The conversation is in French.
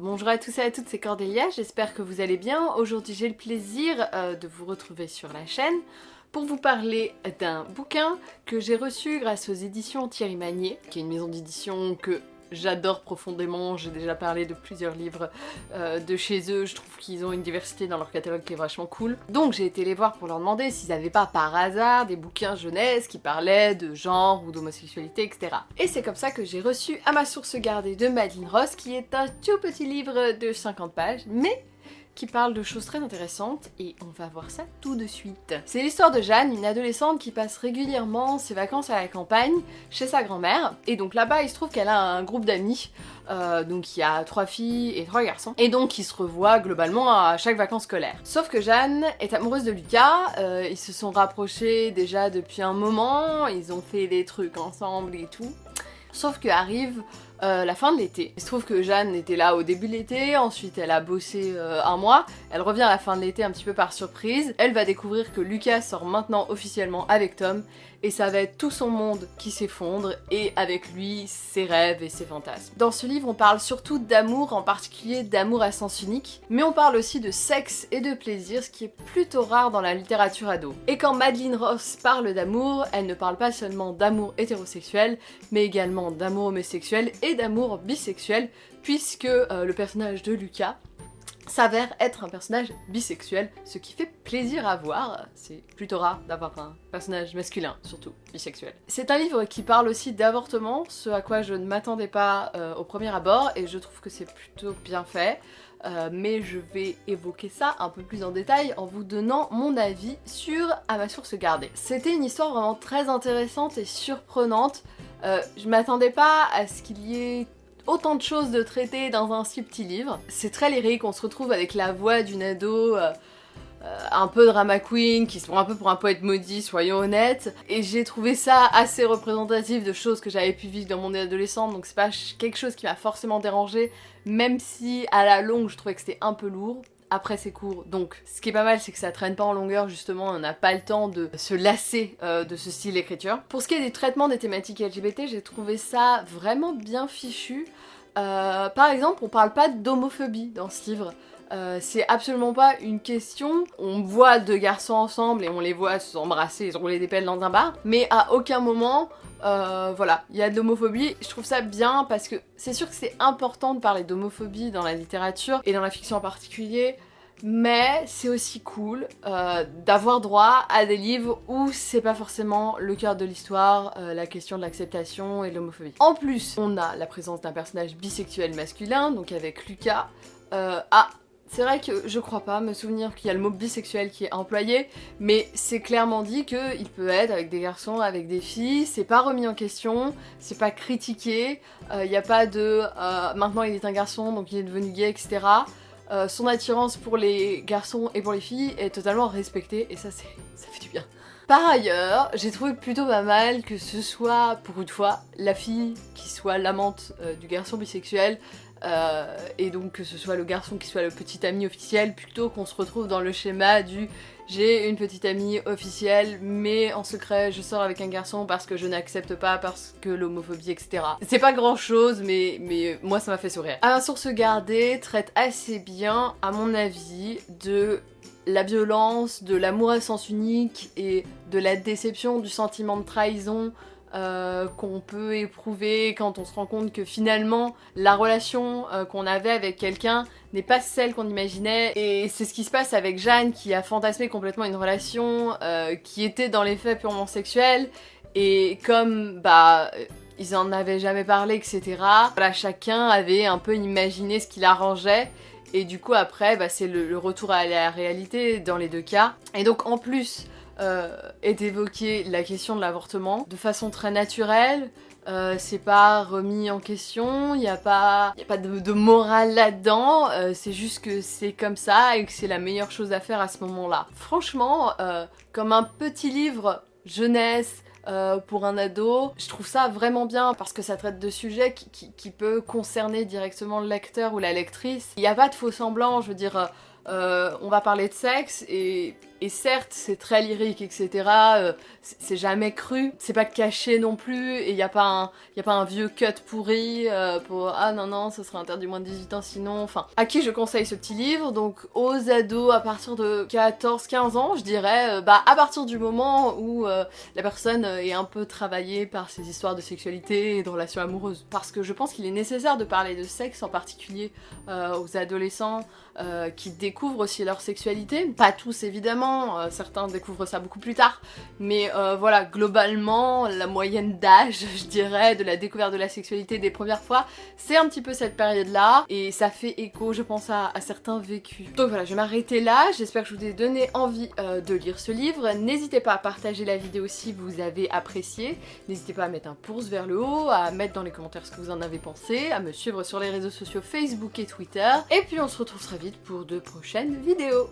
Bonjour à tous et à toutes, c'est Cordélia, j'espère que vous allez bien. Aujourd'hui j'ai le plaisir euh, de vous retrouver sur la chaîne pour vous parler d'un bouquin que j'ai reçu grâce aux éditions Thierry Magnier, qui est une maison d'édition que j'adore profondément, j'ai déjà parlé de plusieurs livres euh, de chez eux, je trouve qu'ils ont une diversité dans leur catalogue qui est vachement cool. Donc j'ai été les voir pour leur demander s'ils n'avaient pas par hasard des bouquins jeunesse qui parlaient de genre ou d'homosexualité, etc. Et c'est comme ça que j'ai reçu à ma source gardée de Madeleine Ross, qui est un tout petit livre de 50 pages, mais qui parle de choses très intéressantes et on va voir ça tout de suite. C'est l'histoire de Jeanne, une adolescente qui passe régulièrement ses vacances à la campagne chez sa grand-mère et donc là-bas il se trouve qu'elle a un groupe d'amis euh, donc il y a trois filles et trois garçons et donc ils se revoient globalement à chaque vacances scolaires. Sauf que Jeanne est amoureuse de Lucas, euh, ils se sont rapprochés déjà depuis un moment, ils ont fait des trucs ensemble et tout. Sauf que arrive euh, la fin de l'été. Il se trouve que Jeanne était là au début de l'été, ensuite elle a bossé euh, un mois, elle revient à la fin de l'été un petit peu par surprise, elle va découvrir que Lucas sort maintenant officiellement avec Tom, et ça va être tout son monde qui s'effondre, et avec lui, ses rêves et ses fantasmes. Dans ce livre, on parle surtout d'amour, en particulier d'amour à sens unique, mais on parle aussi de sexe et de plaisir, ce qui est plutôt rare dans la littérature ado. Et quand Madeleine Ross parle d'amour, elle ne parle pas seulement d'amour hétérosexuel, mais également d'amour homosexuel et d'amour bisexuel, puisque euh, le personnage de Lucas s'avère être un personnage bisexuel, ce qui fait plaisir à voir. C'est plutôt rare d'avoir un personnage masculin, surtout bisexuel. C'est un livre qui parle aussi d'avortement, ce à quoi je ne m'attendais pas euh, au premier abord, et je trouve que c'est plutôt bien fait. Euh, mais je vais évoquer ça un peu plus en détail en vous donnant mon avis sur À ma source gardée. C'était une histoire vraiment très intéressante et surprenante. Euh, je m'attendais pas à ce qu'il y ait autant de choses de traiter dans un si petit livre. C'est très lyrique, on se retrouve avec la voix d'une ado euh, un peu drama queen, qui se prend un peu pour un poète maudit, soyons honnêtes. Et j'ai trouvé ça assez représentatif de choses que j'avais pu vivre dans mon adolescente, donc c'est pas quelque chose qui m'a forcément dérangé, même si à la longue je trouvais que c'était un peu lourd après ses cours. Donc ce qui est pas mal c'est que ça traîne pas en longueur justement, on n'a pas le temps de se lasser euh, de ce style d'écriture. Pour ce qui est du traitement des thématiques LGBT, j'ai trouvé ça vraiment bien fichu. Euh, par exemple, on parle pas d'homophobie dans ce livre. Euh, c'est absolument pas une question. On voit deux garçons ensemble et on les voit s'embrasser et se rouler des pelles dans un bar, mais à aucun moment, voilà, il y a de l'homophobie. Je trouve ça bien parce que c'est sûr que c'est important de parler d'homophobie dans la littérature et dans la fiction en particulier, mais c'est aussi cool euh, d'avoir droit à des livres où c'est pas forcément le cœur de l'histoire, la question de l'acceptation et de l'homophobie. En plus, on a la présence d'un personnage bisexuel masculin, donc avec Lucas. ah, c'est vrai que je crois pas me souvenir qu'il y a le mot bisexuel qui est employé, mais c'est clairement dit qu'il peut être avec des garçons, avec des filles, c'est pas remis en question, c'est pas critiqué, il euh, n'y a pas de euh, maintenant il est un garçon donc il est devenu gay, etc. Euh, son attirance pour les garçons et pour les filles est totalement respectée et ça, ça fait du bien. Par ailleurs, j'ai trouvé plutôt pas mal que ce soit, pour une fois, la fille qui soit l'amante du garçon bisexuel, euh, et donc que ce soit le garçon qui soit le petit ami officiel plutôt qu'on se retrouve dans le schéma du j'ai une petite amie officielle mais en secret je sors avec un garçon parce que je n'accepte pas parce que l'homophobie etc. C'est pas grand chose mais, moi ça m'a fait sourire. À source gardée traite assez bien à mon avis de la violence, de l'amour à sens unique et de la déception, du sentiment de trahison euh, qu'on peut éprouver quand on se rend compte que finalement la relation euh, qu'on avait avec quelqu'un n'est pas celle qu'on imaginait. Et c'est ce qui se passe avec Jeanne qui a fantasmé complètement une relation euh, qui était dans les faits purement sexuelle. Et comme bah ils en avaient jamais parlé etc voilà chacun avait un peu imaginé ce qu'il arrangeait et du coup après bah, c'est le, le retour à la réalité dans les deux cas. Et donc en plus euh, est évoquée la question de l'avortement de façon très naturelle. Euh, c'est pas remis en question, il n'y a pas, y a pas de, morale là-dedans, euh, c'est juste que c'est comme ça et que c'est la meilleure chose à faire à ce moment-là. Franchement, comme un petit livre jeunesse, pour un ado. Je trouve ça vraiment bien parce que ça traite de sujets qui, qui, peut concerner directement le lecteur ou la lectrice. Il n'y a pas de faux semblant, je veux dire, on va parler de sexe et et certes, c'est très lyrique, etc. Euh, c'est jamais cru. C'est pas caché non plus. Et il n'y a, pas un, a pas un vieux cut pourri euh, pour « Ah non, non, ce sera interdit moins de 18 ans sinon... » Enfin, à qui je conseille ce petit livre? Donc aux ados à partir de 14-15 ans, je dirais, euh, bah à partir du moment où la personne est un peu travaillée par ses histoires de sexualité et de relations amoureuses. Parce que je pense qu'il est nécessaire de parler de sexe, en particulier aux adolescents qui découvrent aussi leur sexualité. Pas tous évidemment, euh, certains découvrent ça beaucoup plus tard, mais euh, voilà, globalement, la moyenne d'âge, je dirais, de la découverte de la sexualité des premières fois, c'est un petit peu cette période-là, et ça fait écho, je pense, à, certains vécus. Donc voilà, je vais m'arrêter là, j'espère que je vous ai donné envie euh, de lire ce livre. N'hésitez pas à partager la vidéo si vous avez apprécié, n'hésitez pas à mettre un pouce vers le haut, à mettre dans les commentaires ce que vous en avez pensé, à me suivre sur les réseaux sociaux Facebook et Twitter, et puis on se retrouve très vite pour de prochaines vidéos.